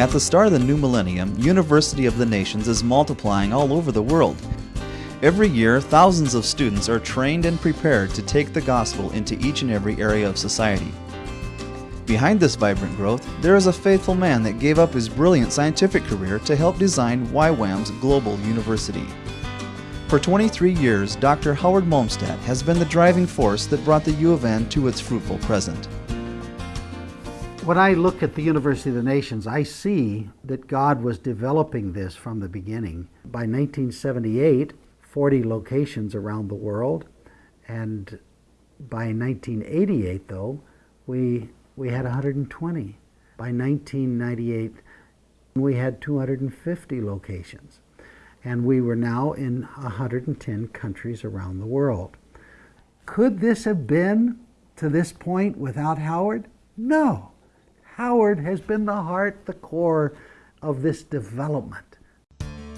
At the start of the new millennium, University of the Nations is multiplying all over the world. Every year, thousands of students are trained and prepared to take the gospel into each and every area of society. Behind this vibrant growth, there is a faithful man that gave up his brilliant scientific career to help design YWAM's Global University. For 23 years, Dr. Howard Malmstadt has been the driving force that brought the U of N to its fruitful present. When I look at the University of the Nations, I see that God was developing this from the beginning. By 1978, 40 locations around the world, and by 1988, though, we, we had 120. By 1998, we had 250 locations, and we were now in 110 countries around the world. Could this have been to this point without Howard? No. Howard has been the heart, the core of this development.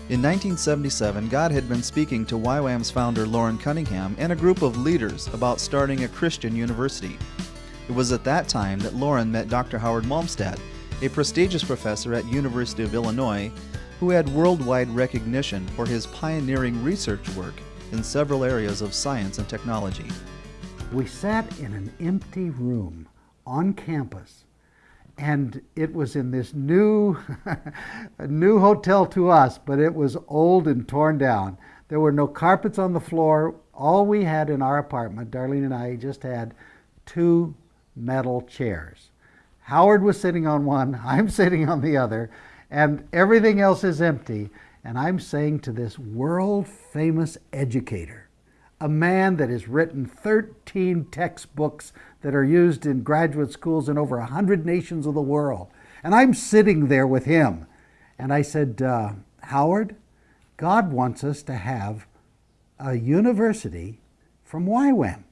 In 1977, God had been speaking to YWAM's founder Loren Cunningham and a group of leaders about starting a Christian university. It was at that time that Loren met Dr. Howard Malmstadt, a prestigious professor at University of Illinois who had worldwide recognition for his pioneering research work in several areas of science and technology. We sat in an empty room on campus and it was in this new, new hotel to us, but it was old and torn down. There were no carpets on the floor. All we had in our apartment, Darlene and I, just had two metal chairs. Howard was sitting on one, I'm sitting on the other, and everything else is empty. And I'm saying to this world famous educator, a man that has written 13 textbooks that are used in graduate schools in over 100 nations of the world. And I'm sitting there with him. And I said, uh, Howard, God wants us to have a university from YWAM.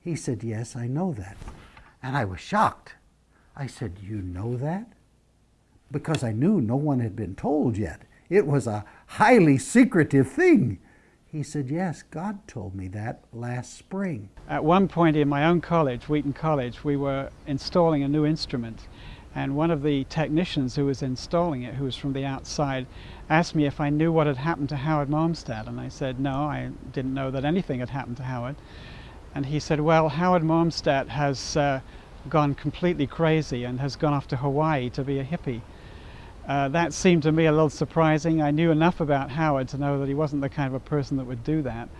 He said, Yes, I know that. And I was shocked. I said, You know that? Because I knew no one had been told yet. It was a highly secretive thing. He said, Yes, God told me that last spring. At one point in my own college, Wheaton College, we were installing a new instrument. And one of the technicians who was installing it, who was from the outside, asked me if I knew what had happened to Howard Malmstadt. And I said, No, I didn't know that anything had happened to Howard. And he said, Well, Howard Malmstadt has uh, gone completely crazy and has gone off to Hawaii to be a hippie. Uh, that seemed to me a little surprising. I knew enough about Howard to know that he wasn't the kind of a person that would do that.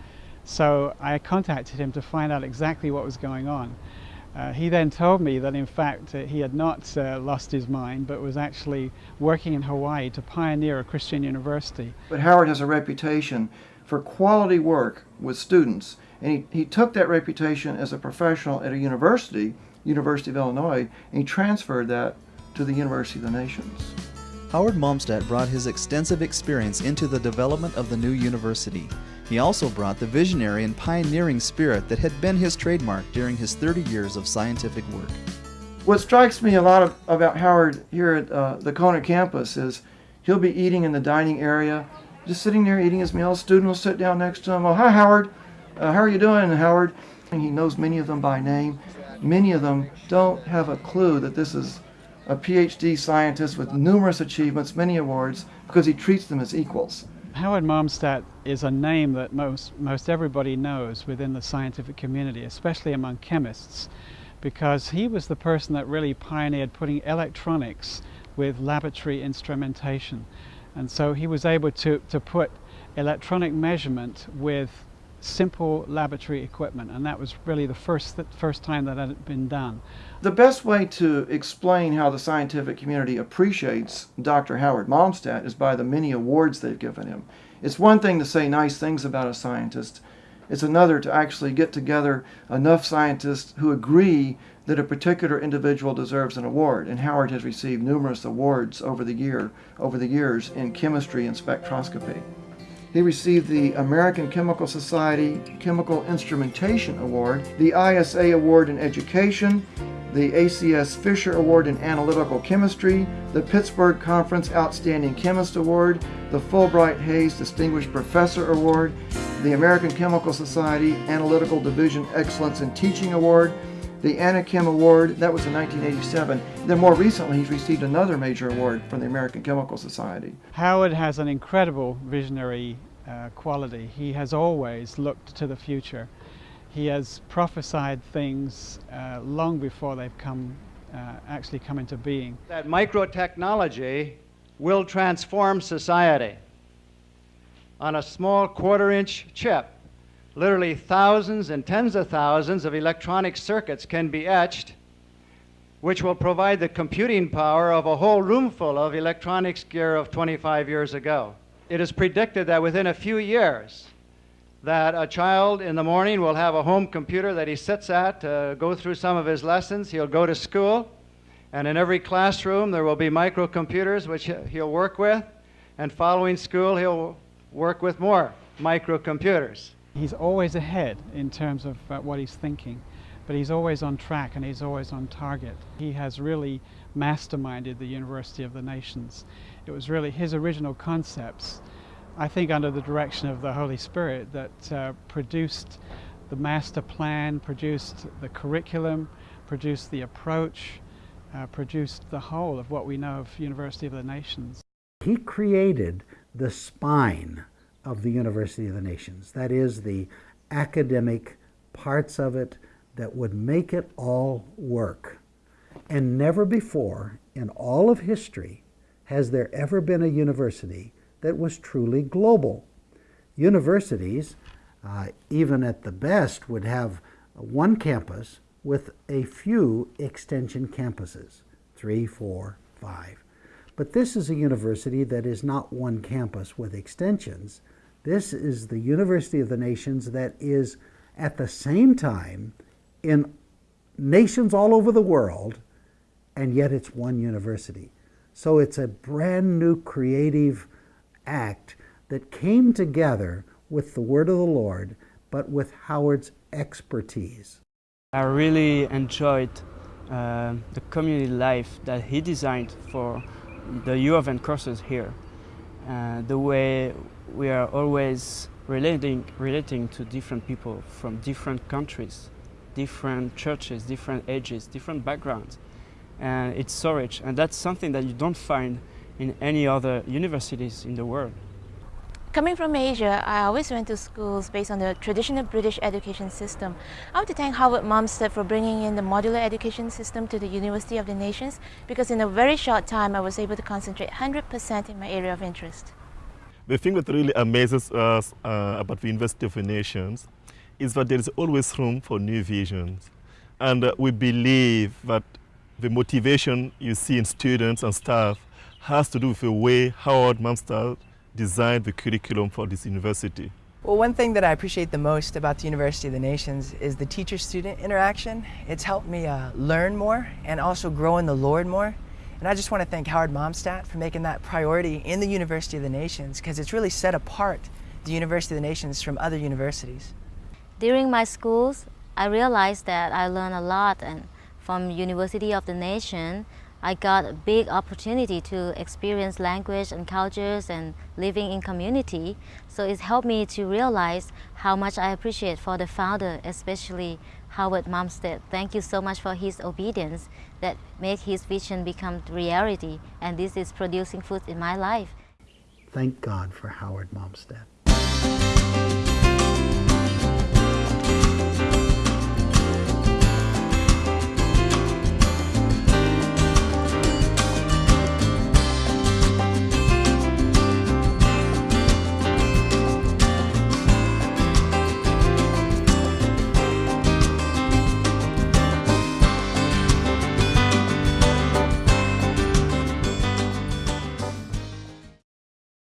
So I contacted him to find out exactly what was going on. Uh, he then told me that in fact uh, he had not uh, lost his mind but was actually working in Hawaii to pioneer a Christian university. But Howard has a reputation for quality work with students and he, he took that reputation as a professional at a university, University of Illinois, and he transferred that to the University of the Nations. Howard Malmstadt brought his extensive experience into the development of the new university. He also brought the visionary and pioneering spirit that had been his trademark during his 30 years of scientific work. What strikes me a lot of, about Howard here at uh, the Kona campus is he'll be eating in the dining area, just sitting there eating his meal. A student will sit down next to him. Oh, hi, Howard. Uh, how are you doing, Howard? And he knows many of them by name. Many of them don't have a clue that this is a PhD scientist with numerous achievements, many awards, because he treats them as equals. Howard Malmstadt is a name that most, most everybody knows within the scientific community, especially among chemists, because he was the person that really pioneered putting electronics with laboratory instrumentation. And so he was able to, to put electronic measurement with simple laboratory equipment, and that was really the first, first time that had been done. The best way to explain how the scientific community appreciates Dr. Howard Malmstadt is by the many awards they've given him. It's one thing to say nice things about a scientist. It's another to actually get together enough scientists who agree that a particular individual deserves an award. And Howard has received numerous awards over the year, over the years in chemistry and spectroscopy. He received the American Chemical Society Chemical Instrumentation Award, the ISA Award in Education, the ACS Fisher Award in Analytical Chemistry, the Pittsburgh Conference Outstanding Chemist Award, the Fulbright Hays Distinguished Professor Award, the American Chemical Society Analytical Division Excellence in Teaching Award, the ANACHEM Award, that was in 1987. Then more recently, he's received another major award from the American Chemical Society. Howard has an incredible visionary uh, quality. He has always looked to the future. He has prophesied things uh, long before they've come, uh, actually come into being. That microtechnology will transform society. On a small quarter inch chip, literally thousands and tens of thousands of electronic circuits can be etched, which will provide the computing power of a whole room full of electronics gear of 25 years ago. It is predicted that within a few years, that a child in the morning will have a home computer that he sits at to go through some of his lessons. He'll go to school, and in every classroom there will be microcomputers which he'll work with, and following school he'll work with more microcomputers. He's always ahead in terms of uh, what he's thinking, but he's always on track and he's always on target. He has really masterminded the University of the Nations. It was really his original concepts, I think under the direction of the Holy Spirit, that uh, produced the master plan, produced the curriculum, produced the approach, uh, produced the whole of what we know of University of the Nations. He created the spine of the University of the Nations. That is, the academic parts of it that would make it all work. And never before in all of history has there ever been a university that was truly global. Universities, uh, even at the best, would have one campus with a few extension campuses three, four, five. But this is a university that is not one campus with extensions. This is the University of the Nations that is at the same time in nations all over the world, and yet it's one university. So it's a brand new creative act that came together with the Word of the Lord, but with Howard's expertise. I really enjoyed uh, the community life that he designed for the U of N courses here. Uh, the way we are always relating, relating to different people from different countries, different churches, different ages, different backgrounds. And it's so rich, and that's something that you don't find in any other universities in the world. Coming from Asia, I always went to schools based on the traditional British education system. I want to thank Howard Malmstadt for bringing in the modular education system to the University of the Nations because in a very short time I was able to concentrate 100% in my area of interest. The thing that really amazes us uh, about the University of the Nations is that there is always room for new visions. And uh, we believe that the motivation you see in students and staff has to do with the way Howard Malmstadt designed the curriculum for this university. Well, one thing that I appreciate the most about the University of the Nations is the teacher-student interaction. It's helped me uh, learn more and also grow in the Lord more. And I just want to thank Howard Malmstadt for making that priority in the University of the Nations because it's really set apart the University of the Nations from other universities. During my schools, I realized that I learned a lot and from University of the Nation, I got a big opportunity to experience language and cultures and living in community. So it helped me to realize how much I appreciate for the founder, especially Howard Malmstadt. Thank you so much for his obedience that made his vision become reality. And this is producing fruit in my life. Thank God for Howard Malmstadt.